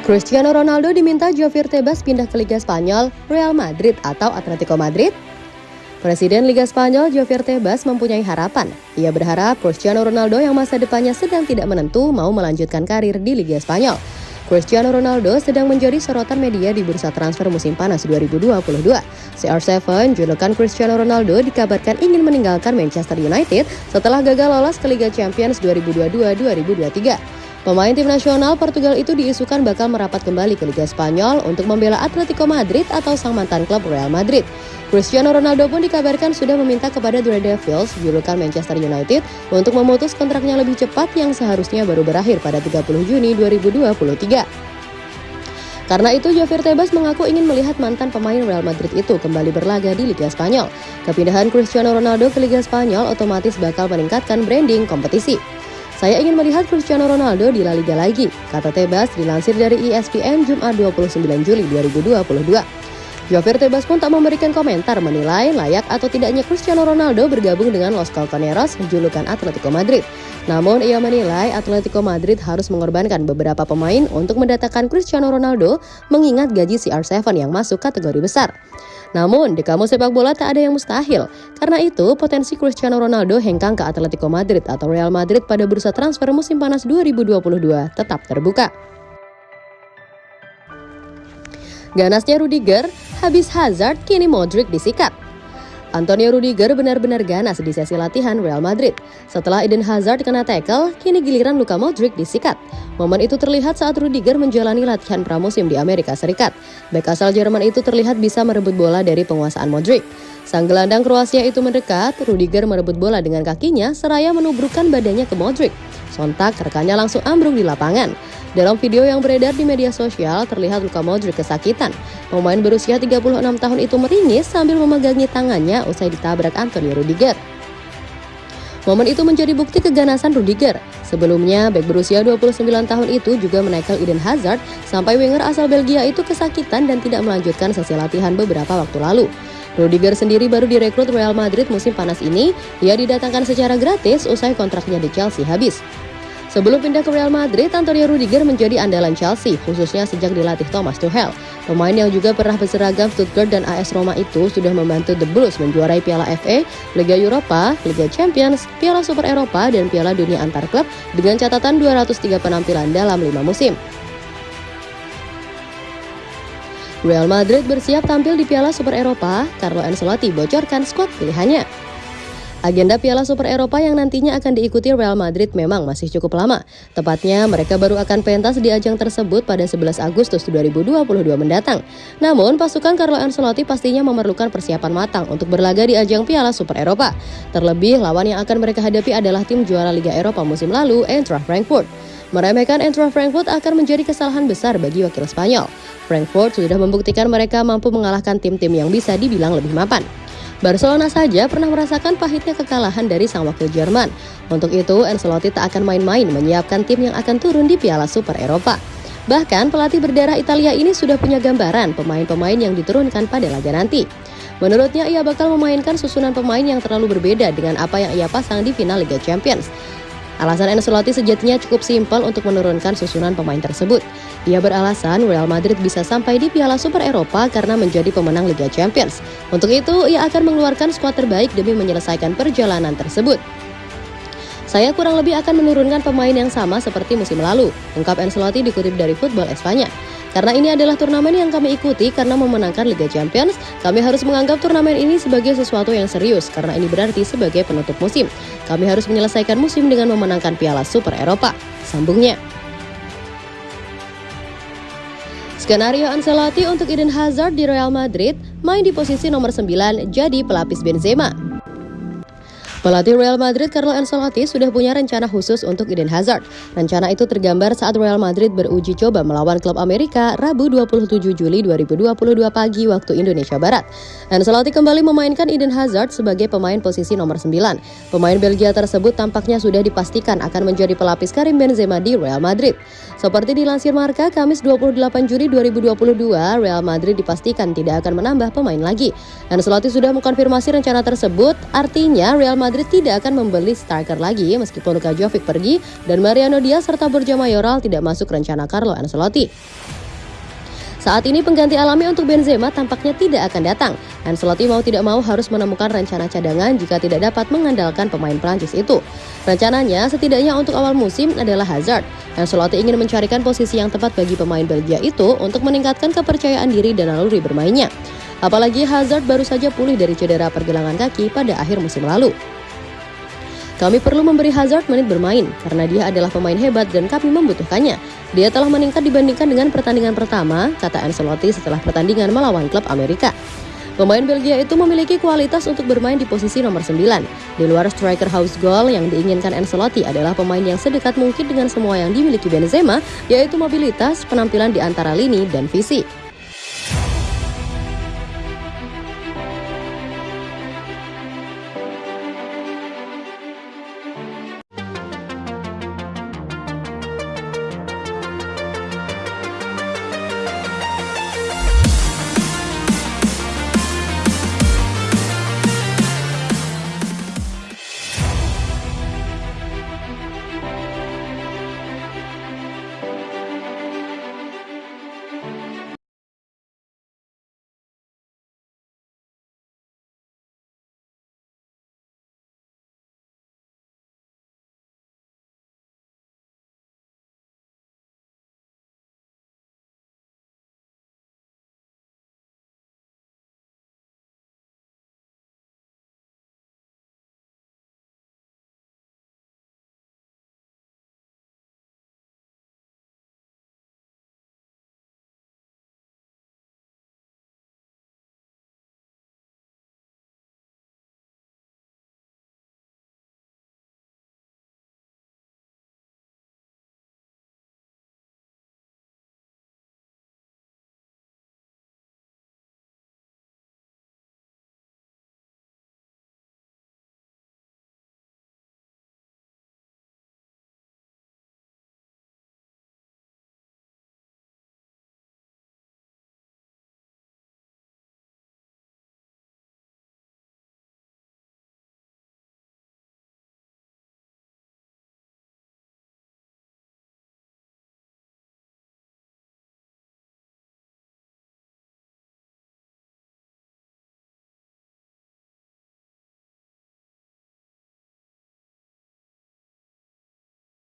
Cristiano Ronaldo diminta Javier Tebas pindah ke Liga Spanyol, Real Madrid atau Atletico Madrid? Presiden Liga Spanyol Javier Tebas mempunyai harapan. Ia berharap Cristiano Ronaldo yang masa depannya sedang tidak menentu mau melanjutkan karir di Liga Spanyol. Cristiano Ronaldo sedang menjadi sorotan media di bursa transfer musim panas 2022. CR7, julukan Cristiano Ronaldo dikabarkan ingin meninggalkan Manchester United setelah gagal lolos ke Liga Champions 2022-2023. Pemain tim nasional Portugal itu diisukan bakal merapat kembali ke Liga Spanyol untuk membela Atletico Madrid atau sang mantan klub Real Madrid. Cristiano Ronaldo pun dikabarkan sudah meminta kepada The Red Devils, julukan Manchester United, untuk memutus kontraknya lebih cepat yang seharusnya baru berakhir pada 30 Juni 2023. Karena itu, Javier Tebas mengaku ingin melihat mantan pemain Real Madrid itu kembali berlaga di Liga Spanyol. Kepindahan Cristiano Ronaldo ke Liga Spanyol otomatis bakal meningkatkan branding kompetisi. Saya ingin melihat Cristiano Ronaldo di La Liga lagi, kata Tebas dilansir dari ESPN Jumat 29 Juli 2022. Javier Tebas pun tak memberikan komentar menilai layak atau tidaknya Cristiano Ronaldo bergabung dengan Los Colchoneros, julukan Atletico Madrid. Namun ia menilai Atletico Madrid harus mengorbankan beberapa pemain untuk mendatangkan Cristiano Ronaldo mengingat gaji CR7 yang masuk kategori besar. Namun, di kamus sepak bola tak ada yang mustahil. Karena itu, potensi Cristiano Ronaldo hengkang ke Atletico Madrid atau Real Madrid pada bursa transfer musim panas 2022 tetap terbuka. Ganasnya Rudiger, habis Hazard, kini Modric disikat. Antonio Rudiger benar-benar ganas di sesi latihan Real Madrid. Setelah Eden Hazard kena tackle, kini giliran Luka Modric disikat. Momen itu terlihat saat Rudiger menjalani latihan pramusim di Amerika Serikat. Bek asal Jerman itu terlihat bisa merebut bola dari penguasaan Modric. Sang gelandang Kroasia itu mendekat, Rudiger merebut bola dengan kakinya seraya menubrukkan badannya ke Modric. Sontak rekannya langsung ambruk di lapangan. Dalam video yang beredar di media sosial, terlihat Luka Modric kesakitan. Pemain berusia 36 tahun itu meringis sambil memegangi tangannya usai ditabrak Antonio Rudiger. Momen itu menjadi bukti keganasan Rudiger. Sebelumnya, bek berusia 29 tahun itu juga menekel Eden Hazard sampai winger asal Belgia itu kesakitan dan tidak melanjutkan sesi latihan beberapa waktu lalu. Rudiger sendiri baru direkrut Real Madrid musim panas ini. Ia didatangkan secara gratis usai kontraknya di Chelsea habis. Sebelum pindah ke Real Madrid, Antonio Rudiger menjadi andalan Chelsea, khususnya sejak dilatih Thomas Tuchel. Pemain yang juga pernah berseragam Stuttgart dan AS Roma itu sudah membantu The Blues menjuarai Piala FA, Liga Eropa, Liga Champions, Piala Super Eropa, dan Piala Dunia Antar Klub dengan catatan 203 penampilan dalam lima musim. Real Madrid bersiap tampil di Piala Super Eropa, Carlo Ancelotti bocorkan skuad pilihannya. Agenda Piala Super Eropa yang nantinya akan diikuti Real Madrid memang masih cukup lama. Tepatnya, mereka baru akan pentas di ajang tersebut pada 11 Agustus 2022 mendatang. Namun, pasukan Carlo Ancelotti pastinya memerlukan persiapan matang untuk berlaga di ajang Piala Super Eropa. Terlebih, lawan yang akan mereka hadapi adalah tim juara Liga Eropa musim lalu, Eintracht Frankfurt. Meremehkan Eintracht Frankfurt akan menjadi kesalahan besar bagi wakil Spanyol. Frankfurt sudah membuktikan mereka mampu mengalahkan tim-tim yang bisa dibilang lebih mapan. Barcelona saja pernah merasakan pahitnya kekalahan dari sang wakil Jerman. Untuk itu, Ancelotti tak akan main-main menyiapkan tim yang akan turun di Piala Super Eropa. Bahkan pelatih berdarah Italia ini sudah punya gambaran pemain-pemain yang diturunkan pada laga nanti. Menurutnya ia bakal memainkan susunan pemain yang terlalu berbeda dengan apa yang ia pasang di final Liga Champions. Alasan Ancelotti sejatinya cukup simpel untuk menurunkan susunan pemain tersebut. Ia beralasan Real Madrid bisa sampai di Piala Super Eropa karena menjadi pemenang Liga Champions. Untuk itu, ia akan mengeluarkan skuad terbaik demi menyelesaikan perjalanan tersebut. Saya kurang lebih akan menurunkan pemain yang sama seperti musim lalu, ungkap Ancelotti dikutip dari Football Espanya. Karena ini adalah turnamen yang kami ikuti karena memenangkan Liga Champions, kami harus menganggap turnamen ini sebagai sesuatu yang serius karena ini berarti sebagai penutup musim. Kami harus menyelesaikan musim dengan memenangkan Piala Super Eropa, sambungnya. Skenario Ancelotti untuk Eden Hazard di Real Madrid main di posisi nomor 9 jadi pelapis Benzema. Pelatih Real Madrid Carlo Ancelotti sudah punya rencana khusus untuk Eden Hazard. Rencana itu tergambar saat Real Madrid beruji coba melawan klub Amerika Rabu 27 Juli 2022 pagi waktu Indonesia Barat. Ancelotti kembali memainkan Eden Hazard sebagai pemain posisi nomor 9. Pemain Belgia tersebut tampaknya sudah dipastikan akan menjadi pelapis Karim Benzema di Real Madrid. Seperti dilansir Marka, Kamis 28 Juli 2022, Real Madrid dipastikan tidak akan menambah pemain lagi. Ancelotti sudah mengkonfirmasi rencana tersebut, artinya Real Madrid Madrid tidak akan membeli striker lagi meskipun Luka Jovic pergi dan Mariano Diaz serta Borja Mayoral tidak masuk rencana Carlo Ancelotti. Saat ini pengganti alami untuk Benzema tampaknya tidak akan datang. Ancelotti mau tidak mau harus menemukan rencana cadangan jika tidak dapat mengandalkan pemain Prancis itu. Rencananya setidaknya untuk awal musim adalah Hazard. Ancelotti ingin mencarikan posisi yang tepat bagi pemain Belgia itu untuk meningkatkan kepercayaan diri dan naluri bermainnya. Apalagi Hazard baru saja pulih dari cedera pergelangan kaki pada akhir musim lalu. Kami perlu memberi Hazard menit bermain karena dia adalah pemain hebat dan kami membutuhkannya. Dia telah meningkat dibandingkan dengan pertandingan pertama, kata Ancelotti setelah pertandingan melawan klub Amerika. Pemain Belgia itu memiliki kualitas untuk bermain di posisi nomor 9. Di luar striker house goal yang diinginkan Ancelotti adalah pemain yang sedekat mungkin dengan semua yang dimiliki Benzema, yaitu mobilitas, penampilan di antara lini, dan visi.